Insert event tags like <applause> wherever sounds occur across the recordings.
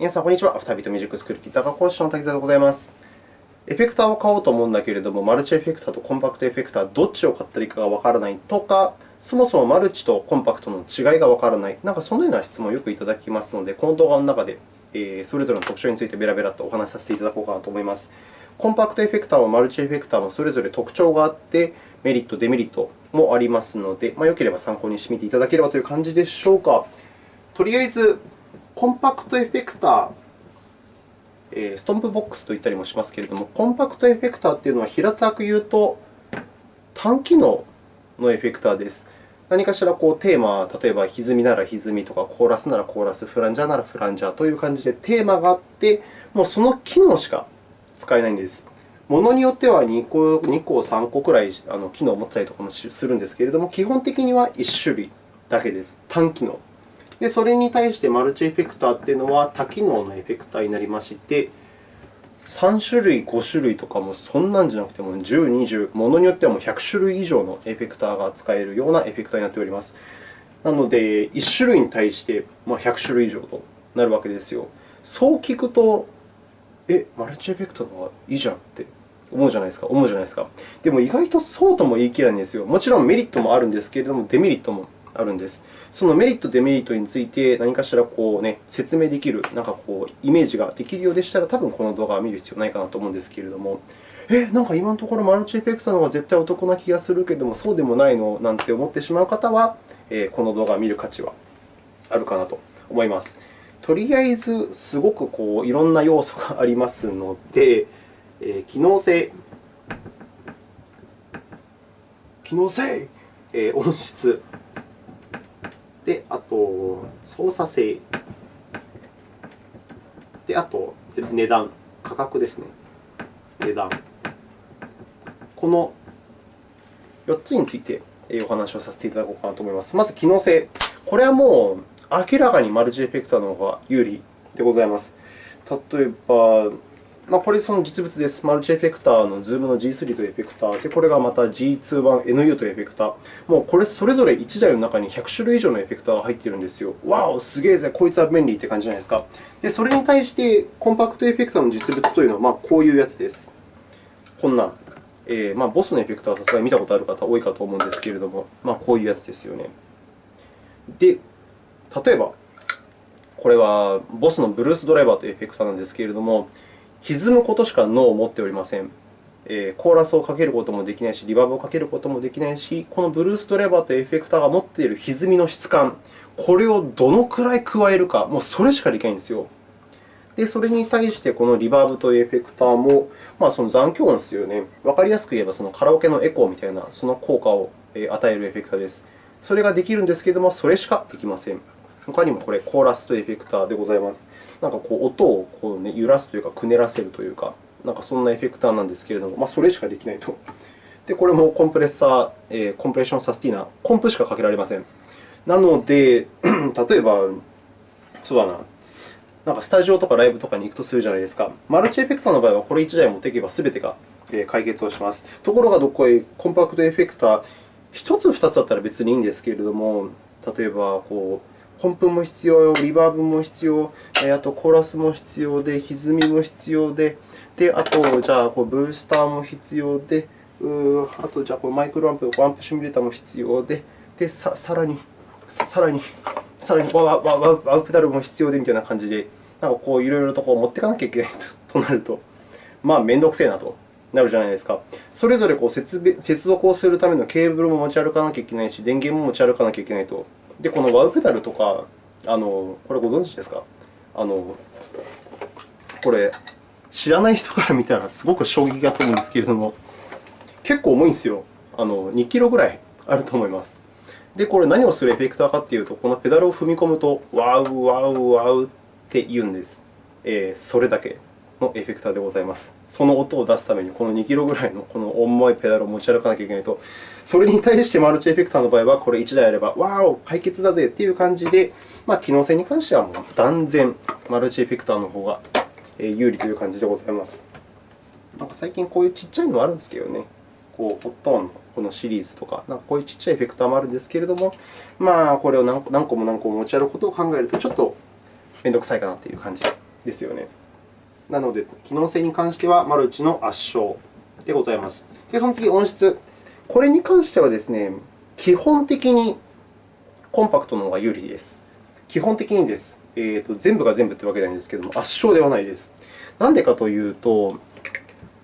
皆さん、こんにちは。アフタービートミュージックスクールギター科講師の滝沢でございます。エフェクターを買おうと思うんだけれども、マルチエフェクターとコンパクトエフェクター、どっちを買ったらいいかがわからないとか、そもそもマルチとコンパクトの違いがわからない、なんかそのような質問をよくいただきますので、この動画の中でそれぞれの特徴についてベラベラとお話しさせていただこうかなと思います。コンパクトエフェクターもマルチエフェクターもそれぞれ特徴があって、メリット、デメリットもありますので、まあ、よければ参考にしてみていただければという感じでしょうか。とりあえず、コンパクトエフェクター、ストンプボックスと言ったりもしますけれども、コンパクトエフェクターというのは平たく言うと単機能のエフェクターです。何かしらこうテーマ、例えば歪みなら歪みとか、コーラスならコーラス、フランジャーならフランジャーという感じでテーマがあって、もうその機能しか使えないんです。ものによっては2個、2個3個くらい機能を持ったりとかもするんですけれども、基本的には1種類だけです。単機能。で、それに対してマルチエフェクターというのは多機能のエフェクターになりまして、3種類、5種類とかもそんなんじゃなくても10、20、ものによってはもう100種類以上のエフェクターが使えるようなエフェクターになっております。なので、1種類に対して100種類以上となるわけですよ。そう聞くと、え、マルチエフェクターの方がいいじゃんって思うじゃないですか。思うじゃないですか。でも意外とそうとも言い切れないんですよ。もちろんメリットもあるんですけれども、デメリットもあるんです。そのメリット、デメリットについて何かしらこう、ね、説明できる、なんかこうイメージができるようでしたら、多分この動画を見る必要ないかなと思うんですけれども、え、なんか今のところマルチエフェクターの方が絶対お得な気がするけれども、そうでもないのなんて思ってしまう方は、この動画を見る価値はあるかなと思います。とりあえず、すごくこういろんな要素がありますので、え機能性、機能性、え音質、で、あと、操作性。で、あと、値段、価格ですね。値段。この4つについてお話をさせていただこうかなと思います。まず、機能性。これはもう明らかにマルチエフェクターの方が有利でございます。例えば、まあ、これその実物です。マルチエフェクターの Zoom の G3 というエフェクターで、これがまた G2 版 NU というエフェクター。もうこれそれぞれ1台の中に100種類以上のエフェクターが入っているんですよ。わお、すげえぜ、こいつは便利って感じじゃないですか。で、それに対してコンパクトエフェクターの実物というのはまあこういうやつです。こんな。えーまあ、ボスのエフェクターはさすがに見たことある方多いかと思うんですけれども、まあ、こういうやつですよね。で、例えば、これはボスのブルースドライバーというエフェクターなんですけれども、歪むことしか脳を持っておりません。え、コーラスをかけることもできないし、リバーブをかけることもできないし、このブルースドライバーとエフェクターが持っている歪みの質感、これをどのくらい加えるか、もうそれしかできないんですよ。で、それに対して、このリバーブというエフェクターも、まあ、その残響音ですよね。わかりやすく言えば、そのカラオケのエコーみたいなその効果を与えるエフェクターです。それができるんですけれども、それしかできません。他にもこれ、コーラスとエフェクターでございます。なんかこう音をこう、ね、揺らすというか、くねらせるというか、なんかそんなエフェクターなんですけれども、まあ、それしかできないと。で、これもコンプレッサー、えー、コンプレッションサスティーナ、コンプしかかけられません。なので、<clears throat> 例えば、そうだな、なんかスタジオとかライブとかに行くとするじゃないですか。マルチエフェクターの場合は、これ1台持っていけば全てが解決をします。ところが、どこへコンパクトエフェクター、1つ、2つだったら別にいいんですけれども、例えばこう、本プも必要、リバーブも必要、あとコーラスも必要で、歪みも必要で、であと、じゃあこうブースターも必要で、うあとじゃあこうマイクロアンプ、アンプシミュレーターも必要で、でささらに、さらに、さらにワワワワウペダルも必要でみたいな感じで、なんかこういろいろとこう持っていかなきゃいけない <laughs> となると、まあ、めんどくせえなと。なるじゃないですか。それぞれこう接続をするためのケーブルも持ち歩かなきゃいけないし、電源も持ち歩かなきゃいけないと。で、このワウペダルとか、あのこれご存知ですか？あのこれ、知らない人から見たらすごく衝撃だと思うんですけれども、結構重いんですよ。あの2キロぐらいあると思います。で、これ何をするエフェクターかというと、このペダルを踏み込むと、ワウワウワウって言うんです。えー、それだけ。のエフェクターでございます。その音を出すために、この2キロぐらいのこの重いペダルを持ち歩かなきゃいけないと、それに対してマルチエフェクターの場合は、これ1台あれば、わお、解決だぜという感じで、まあ、機能性に関してはもう断然マルチエフェクターの方が有利という感じでございます。なんか最近こういうちっちゃいのもあるんですけどね。こう、ホットーンのこのシリーズとか、なんかこういうちっちゃいエフェクターもあるんですけれども、まあ、これを何個も何個も持ち歩くことを考えると、ちょっと面倒くさいかなという感じですよね。なので、機能性に関してはマルチの圧勝でございます。で、その次、音質。これに関してはですね、基本的にコンパクトの方が有利です。基本的にです。えーと、全部が全部というわけではないんですけれども、圧勝ではないです。なんでかというと、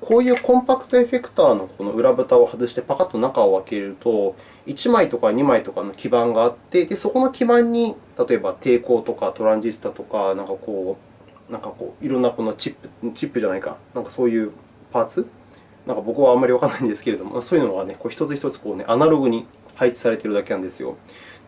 こういうコンパクトエフェクターのこの裏蓋を外してパカッと中を開けると、1枚とか2枚とかの基板があって、でそこの基板に例えば抵抗とかトランジスタとか、なんかこう、なんかこういろんなこのチップ、チップじゃないか、なんかそういうパーツ？なんか僕はあんまりわからないんですけれども、そういうのがね、こう一つ一つこう、ね、アナログに配置されているだけなんですよ。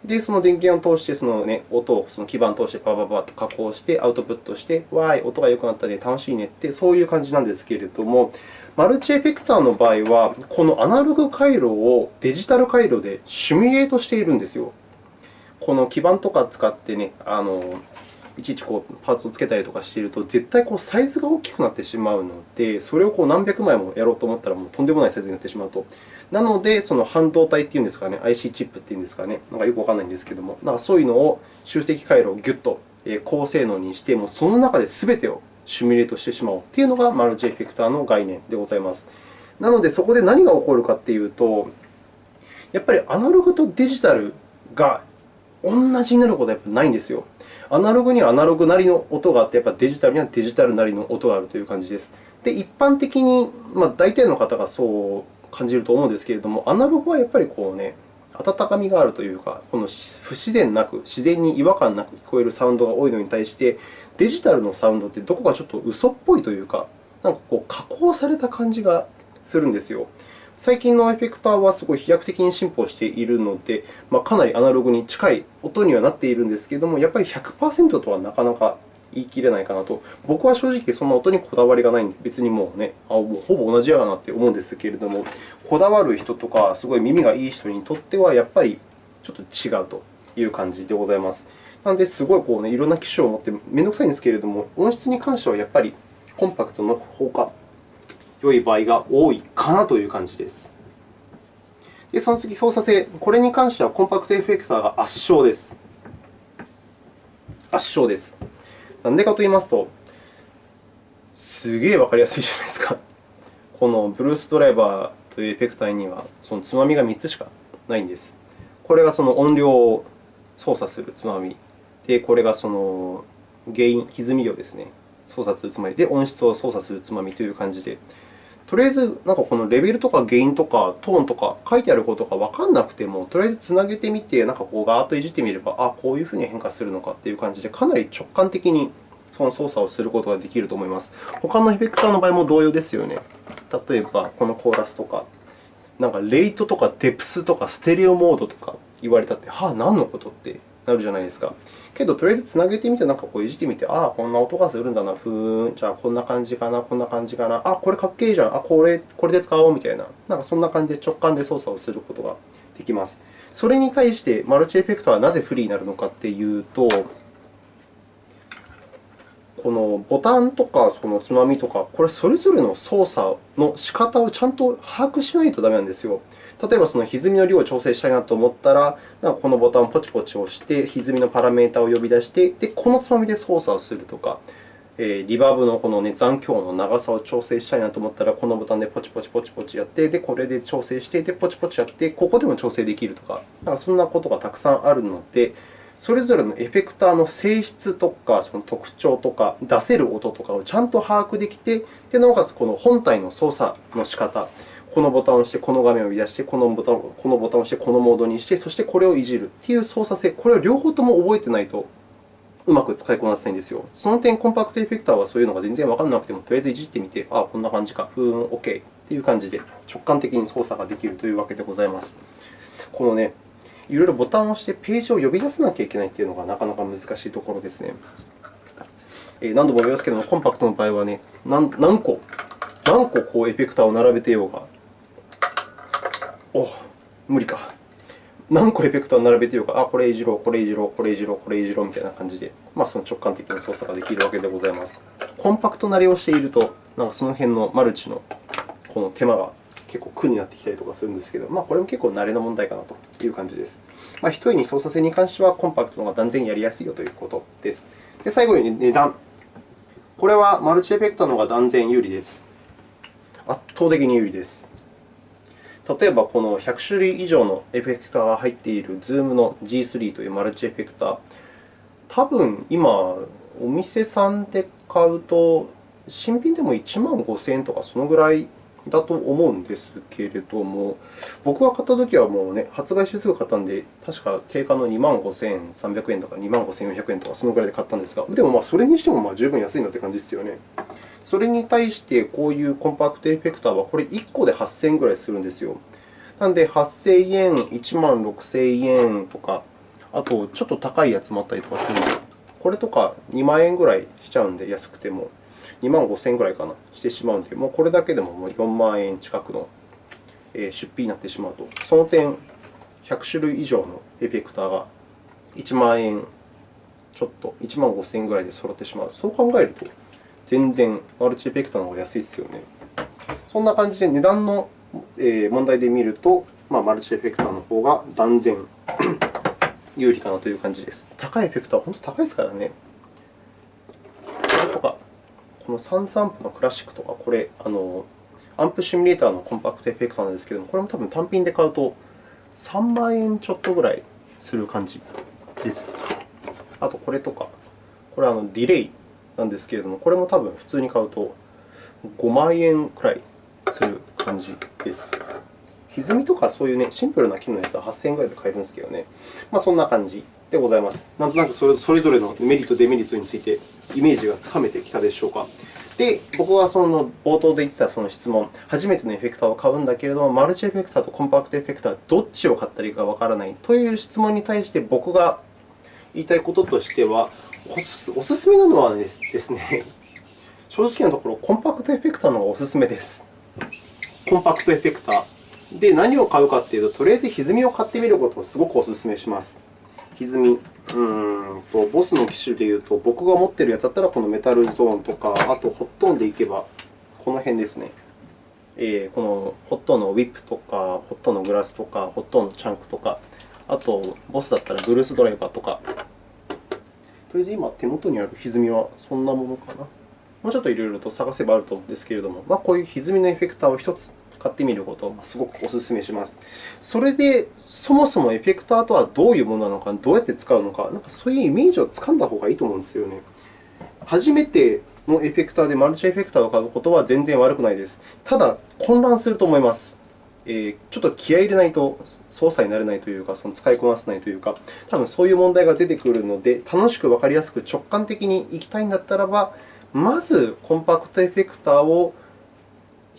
で、その電源を通して、その、ね、音をその基板を通してパパパと加工して、アウトプットして、わーい、音が良くなったね、楽しいねって、そういう感じなんですけれども、マルチエフェクターの場合は、このアナログ回路をデジタル回路でシミュレートしているんですよ。この基板とか使ってね、あのいちいちこうパーツをつけたりとかしていると、絶対こうサイズが大きくなってしまうので、それをこう何百枚もやろうと思ったら、もうとんでもないサイズになってしまうと。なので、その半導体っていうんですかね、IC チップっていうんですかね、なんかよくわからないんですけども、なんかそういうのを集積回路をぎゅっと高性能にして、もうその中で全てをシミュレートしてしまおうというのがマルチエフェクターの概念でございます。なので、そこで何が起こるかというと、やっぱりアナログとデジタルが同じになることはやっぱないんですよ。アナログにはアナログなりの音があって、やっぱデジタルにはデジタルなりの音があるという感じです。で、一般的に、ま、大体の方がそう感じると思うんですけれども、アナログはやっぱりこうね、温かみがあるというか、この不自然なく、自然に違和感なく聞こえるサウンドが多いのに対して、デジタルのサウンドってどこかちょっと嘘っぽいというか、なんかこう加工された感じがするんですよ。最近のエフェクターはすごい飛躍的に進歩しているので、まあ、かなりアナログに近い音にはなっているんですけれども、やっぱり100%とはなかなか言い切れないかなと。僕は正直そんな音にこだわりがないので、別にもうね、あもうほぼ同じやなって思うんですけれども、こだわる人とか、すごい耳がいい人にとっては、やっぱりちょっと違うという感じでございます。なので、すごいこう、ね、いろんな機種を持って面倒くさいんですけれども、音質に関してはやっぱりコンパクトの方が良い場合が多いかなという感じです。で、その次、操作性。これに関してはコンパクトエフェクターが圧勝です。圧勝です。なんでかと言いますと、すげえわかりやすいじゃないですか。このブルースドライバーというエフェクターには、そのつまみが3つしかないんです。これがその音量を操作するつまみ。で、これがその原因、歪みをですね、操作するつまみで、音質を操作するつまみという感じで、とりあえず、なんかこのレベルとかゲインとかトーンとか書いてあることがわからなくても、とりあえずつなげてみて、なんかこうガーッといじってみれば、あこういうふうに変化するのかという感じで、かなり直感的にその操作をすることができると思います。他のエフェクターの場合も同様ですよね。例えば、このコーラスとか、なんかレイトとかデプスとかステレオモードとか言われたって、はあ、何のことってなるじゃないですか。けど、とりあえずつなげてみて、なんかこういじってみて、ああ、こんな音がするんだな、ふーん、じゃあこんな感じかな、こんな感じかな、あこれかっけえじゃん、あこれこれで使おうみたいな、なんかそんな感じで直感で操作をすることができます。それに対して、マルチエフェクトはなぜ不利になるのかというと、このボタンとかそのつまみとか、これそれぞれの操作の仕方をちゃんと把握しないとダメなんですよ。例えば、その歪みの量を調整したいなと思ったら、このボタンをポチポチ押して、歪みのパラメータを呼び出して、でこのつまみで操作をするとか、リバーブのこの、ね、残響の長さを調整したいなと思ったら、このボタンでポチポチポチポチやって、でこれで調整して、でポチポチやって、ここでも調整できるとか、なんかそんなことがたくさんあるので、それぞれのエフェクターの性質とか、その特徴とか、出せる音とかをちゃんと把握できて、でなおかつこの本体の操作の仕方、このボタンを押して、この画面を出して、このボタンこのボタンを押して、このモードにして、そしてこれをいじるという操作性、これを両方とも覚えてないとうまく使いこなせないんですよ。その点、コンパクトエフェクターはそういうのが全然わからなくても、とりあえずいじってみて、ああ、こんな感じか、ふーん、OK という感じで直感的に操作ができるというわけでございます。このね、いろいろボタンを押してページを呼び出さなきゃいけないというのがなかなか難しいところですね。何度も言いますけれども、コンパクトの場合はね、何個、何個こうエフェクターを並べてようが、お無理か。何個エフェクターを並べてようか、あ、これいじろう、これいじろう、これいじろう、これいじろうみたいな感じで、まあ、その直感的な操作ができるわけでございます。コンパクト慣れをしていると、なんかその辺のマルチのこの手間が結構苦になってきたりとかするんですけど、まあ、これも結構慣れの問題かなという感じです。まあ、一重に操作性に関しては、コンパクトの方が断然やりやすいよということです。で最後に値段。これはマルチエフェクターの方が断然有利です。圧倒的に有利です。例えば、この100種類以上のエフェクターが入っている Zoom の G3 というマルチエフェクター、多分今、お店さんで買うと、新品でも1万5000円とかそのぐらいだと思うんですけれども、僕が買ったときはもう、ね、発売してすぐ買ったので、確か定価の2万5300円とか2万5400円とかそのぐらいで買ったんですが、でもまあそれにしてもまあ十分安いのって感じですよね。それに対して、こういうコンパクトエフェクターは、これ1個で8000円ぐらいするんですよ。なので、8000円、1万6000円とか、あとちょっと高いやつもあったりとかするので、これとか2万円ぐらいしちゃうので、安くても。2万5000円ぐらいかな、してしまうので、もうこれだけでももう4万円近くの出費になってしまうと、その点、100種類以上のエフェクターが1万円ちょっと、1万5000円ぐらいで揃ってしまう。そう考えると、全然マルチエフェクターの方が安いですよね。そんな感じで値段の問題で見ると、まあ、マルチエフェクターの方が断然 <clears throat> 有利かなという感じです。高いエフェクターは本当に高いですからね。こ、のサンズアンプのクラシックとか、これ、あのアンプシミュレーターのコンパクトエフェクターなんですけども、これも多分単品で買うと3万円ちょっとぐらいする感じです。あと、これとか、これはディレイなんですけれども、これも多分普通に買うと5万円くらいする感じです。歪みとかそういう、ね、シンプルな機能のやつは8000円ぐらいで買えるんですけどね。まあ、そんな感じでございます。なんとなくそれぞれのメリット、デメリットについてイメージがつかめてきたでしょうか。で、僕はその冒頭で言ってたその質問、初めてのエフェクターを買うんだけれども、マルチエフェクターとコンパクトエフェクター、どっちを買ったらいいかわからないという質問に対して、僕が言いたいこととしては、おすすめなのはですね、正直なところ、コンパクトエフェクターの方がおすすめです。コンパクトエフェクター。で、何を買うかというと、とりあえず歪みを買ってみることをすごくお勧めします。歪み。うんとボスの機種でいうと、僕が持っているやつだったら、このメタルゾーンとか、あとホットーンでいけば、この辺ですね。えー、このホットーンのウィップとか、ホットーンのグラスとか、ホットーンのチャンクとか、あと、ボスだったらブルースドライバーとか。とりあえず今、手元にある歪みはそんなものかな。もうちょっといろいろと探せばあると思うんですけれども、まあ、こういう歪みのエフェクターを1つ買ってみることをすごくお勧めします。それで、そもそもエフェクターとはどういうものなのか、どうやって使うのか、なんかそういうイメージをつかんだ方がいいと思うんですよね。初めてのエフェクターでマルチエフェクターを買うことは全然悪くないです。ただ、混乱すると思います。え、ちょっと気合い入れないと操作になれないというか、その使いこなせないというか、多分そういう問題が出てくるので、楽しくわかりやすく直感的にいきたいんだったらば、まずコンパクトエフェクターを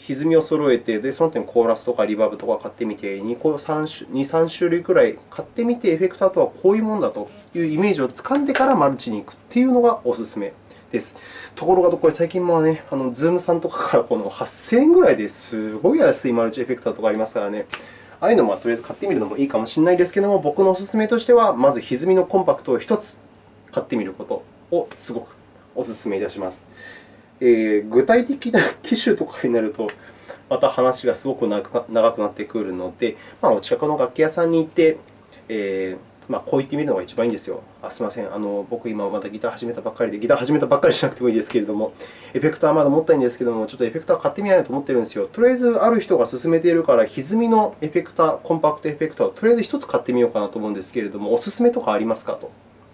歪みを揃えて、でその点コーラスとかリバーブとか買ってみて、2、3, 3種類くらい買ってみて、エフェクターとはこういうものだというイメージをつかんでからマルチに行くというのがおすすめです。ところが、これ最近もね、あの Zoom さんとかからこの8000円ぐらいですごい安いマルチエフェクターとかありますからね。ああいうのもとりあえず買ってみるのもいいかもしれないですけれども、僕のおすすめとしては、まず歪みのコンパクトを1つ買ってみることをすごくお勧めいたします。えー、具体的な機種とかになると、また話がすごく長くなってくるので、まあ、お近くの楽器屋さんに行って、えーまあ、こう言ってみるのが一番いいんですよ。あすみませんあの、僕、今まだギター始めたばっかりで、ギター始めたばっかりしなくてもいいですけれども、エフェクターまだ持ったいんですけれども、ちょっとエフェクター買ってみないと思ってるんですよ。とりあえず、ある人が勧めているから、歪みのエフェクター、コンパクトエフェクターをとりあえず1つ買ってみようかなと思うんですけれども、お勧めとかありますかと、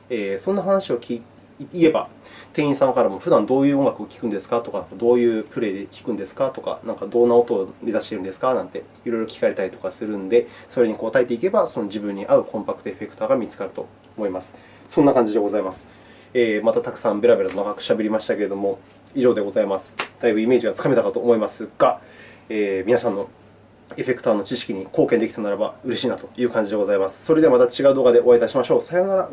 えー、そんな話を聞言えば、店員さんからも普段どういう音楽を聴くんですか？とか、どういうプレイで聴くんですか？とか、なんかどんな音を目指しているんですか？なんていろいろ聞かれたりとかするので、それに答えていけば、その自分に合うコンパクトエフェクターが見つかると思います。そんな感じでございます。えー、またたくさんベラベラと長くしゃべりましたけれども、以上でございます。だいぶイメージがつかめたかと思いますが、えー、皆さんのエフェクターの知識に貢献できたならば嬉しいなという感じでございます。それではまた違う動画でお会いいたしましょう。さようなら。